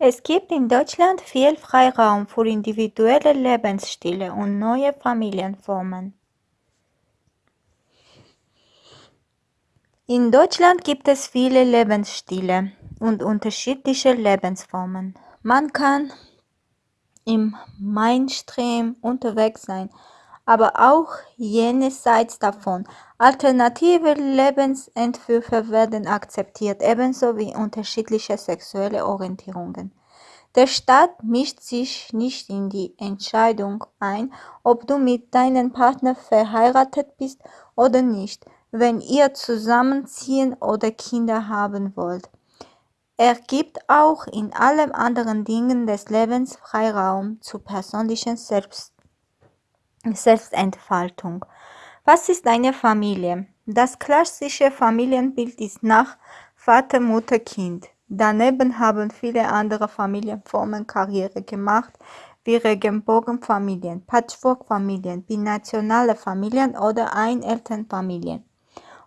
Es gibt in Deutschland viel Freiraum für individuelle Lebensstile und neue Familienformen. In Deutschland gibt es viele Lebensstile und unterschiedliche Lebensformen. Man kann im Mainstream unterwegs sein, aber auch jenseits davon. Alternative Lebensentwürfe werden akzeptiert, ebenso wie unterschiedliche sexuelle Orientierungen. Der Staat mischt sich nicht in die Entscheidung ein, ob du mit deinem Partner verheiratet bist oder nicht, wenn ihr zusammenziehen oder Kinder haben wollt. Er gibt auch in allen anderen Dingen des Lebens Freiraum zur persönlichen Selbst Selbstentfaltung. Was ist eine Familie? Das klassische Familienbild ist nach Vater, Mutter, Kind. Daneben haben viele andere Familienformen Karriere gemacht, wie Regenbogenfamilien, Patchworkfamilien, binationale Familien oder Einelternfamilien.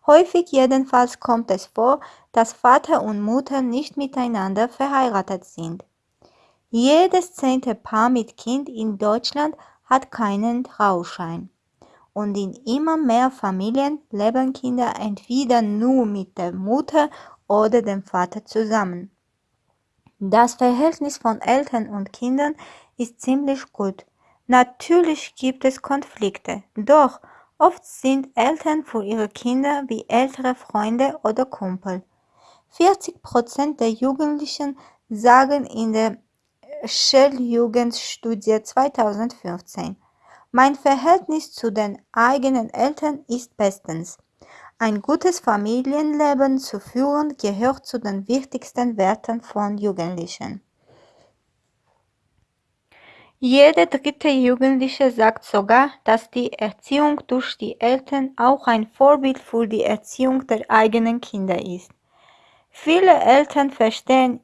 Häufig jedenfalls kommt es vor, dass Vater und Mutter nicht miteinander verheiratet sind. Jedes zehnte Paar mit Kind in Deutschland hat keinen Trauschein. Und in immer mehr Familien leben Kinder entweder nur mit der Mutter oder dem Vater zusammen. Das Verhältnis von Eltern und Kindern ist ziemlich gut. Natürlich gibt es Konflikte, doch oft sind Eltern für ihre Kinder wie ältere Freunde oder Kumpel. 40 Prozent der Jugendlichen sagen in der Shell-Jugendstudie 2015. Mein Verhältnis zu den eigenen Eltern ist bestens. Ein gutes Familienleben zu führen gehört zu den wichtigsten Werten von Jugendlichen. Jede dritte Jugendliche sagt sogar, dass die Erziehung durch die Eltern auch ein Vorbild für die Erziehung der eigenen Kinder ist. Viele Eltern verstehen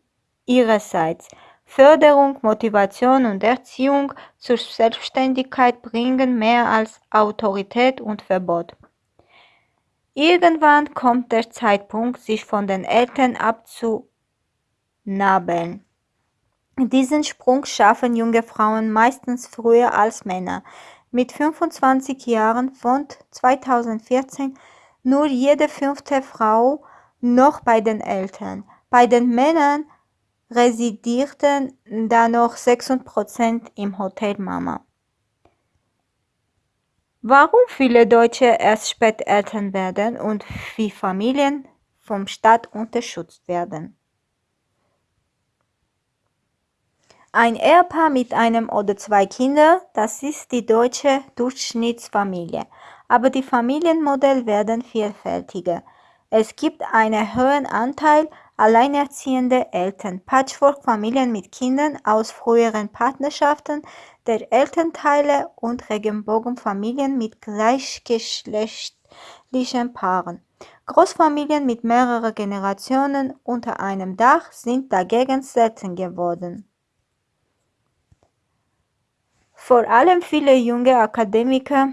ihrerseits, Förderung, Motivation und Erziehung zur Selbstständigkeit bringen mehr als Autorität und Verbot. Irgendwann kommt der Zeitpunkt, sich von den Eltern abzunabeln. Diesen Sprung schaffen junge Frauen meistens früher als Männer. Mit 25 Jahren von 2014 nur jede fünfte Frau noch bei den Eltern. Bei den Männern residierten da noch 6% im Hotel Mama. Warum viele Deutsche erst spät Eltern werden und wie Familien vom Staat unterstützt werden. Ein Ehepaar mit einem oder zwei Kindern, das ist die deutsche Durchschnittsfamilie. Aber die Familienmodelle werden vielfältiger. Es gibt einen hohen Anteil alleinerziehende Eltern, Patchwork-Familien mit Kindern aus früheren Partnerschaften der Elternteile und Regenbogenfamilien mit gleichgeschlechtlichen Paaren. Großfamilien mit mehreren Generationen unter einem Dach sind dagegen selten geworden. Vor allem viele junge Akademiker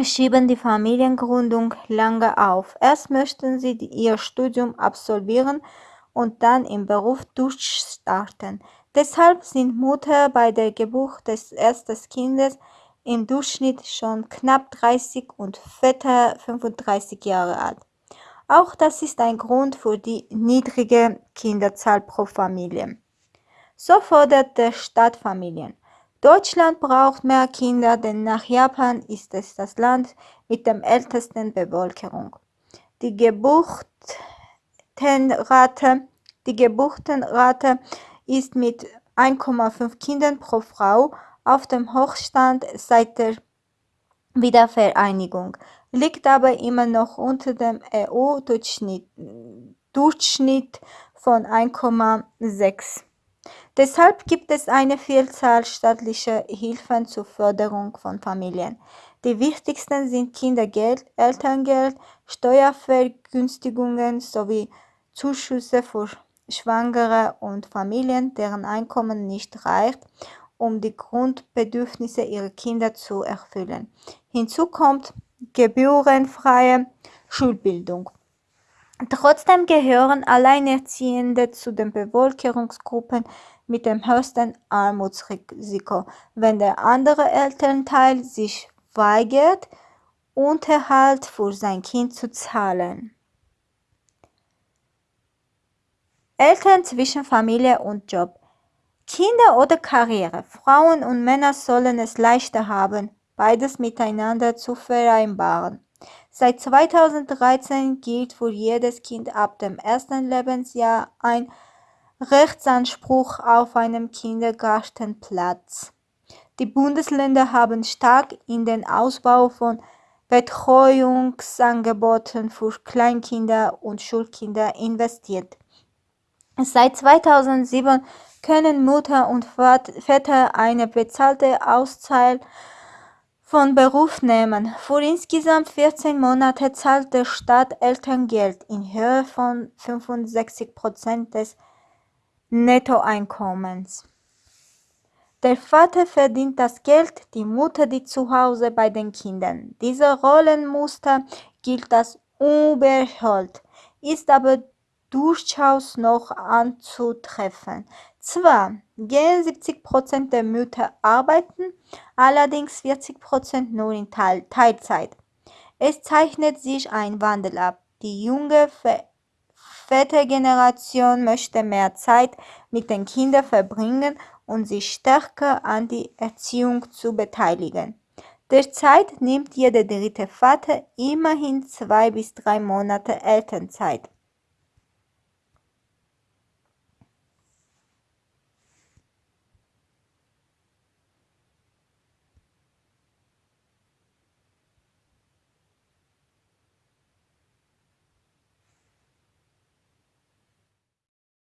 schieben die Familiengründung lange auf. Erst möchten sie ihr Studium absolvieren und dann im Beruf durchstarten. Deshalb sind Mutter bei der Geburt des ersten Kindes im Durchschnitt schon knapp 30 und Väter 35 Jahre alt. Auch das ist ein Grund für die niedrige Kinderzahl pro Familie. So fordert der Staat Familien. Deutschland braucht mehr Kinder, denn nach Japan ist es das Land mit der ältesten Bevölkerung. Die Geburtenrate, die Geburtenrate ist mit 1,5 Kindern pro Frau auf dem Hochstand seit der Wiedervereinigung, liegt aber immer noch unter dem EU-Durchschnitt von 1,6. Deshalb gibt es eine Vielzahl staatlicher Hilfen zur Förderung von Familien. Die wichtigsten sind Kindergeld, Elterngeld, Steuervergünstigungen sowie Zuschüsse für Schwangere und Familien, deren Einkommen nicht reicht, um die Grundbedürfnisse ihrer Kinder zu erfüllen. Hinzu kommt gebührenfreie Schulbildung. Trotzdem gehören Alleinerziehende zu den Bevölkerungsgruppen mit dem höchsten Armutsrisiko, wenn der andere Elternteil sich weigert, Unterhalt für sein Kind zu zahlen. Eltern zwischen Familie und Job. Kinder oder Karriere. Frauen und Männer sollen es leichter haben, beides miteinander zu vereinbaren. Seit 2013 gilt für jedes Kind ab dem ersten Lebensjahr ein Rechtsanspruch auf einen Kindergartenplatz. Die Bundesländer haben stark in den Ausbau von Betreuungsangeboten für Kleinkinder und Schulkinder investiert. Seit 2007 können Mutter und Väter eine bezahlte Auszeit von Beruf nehmen. Für insgesamt 14 Monate zahlt der Staat Elterngeld in Höhe von 65 Prozent des Nettoeinkommens. Der Vater verdient das Geld, die Mutter die Zuhause bei den Kindern. Dieser Rollenmuster gilt als unüberholt, ist aber durchaus noch anzutreffen. Zwar gehen 70 Prozent der Mütter arbeiten, allerdings 40 Prozent nur in Teil Teilzeit. Es zeichnet sich ein Wandel ab. Die junge Vätergeneration möchte mehr Zeit mit den Kindern verbringen und sich stärker an die Erziehung zu beteiligen. Derzeit nimmt jeder dritte Vater immerhin zwei bis drei Monate Elternzeit.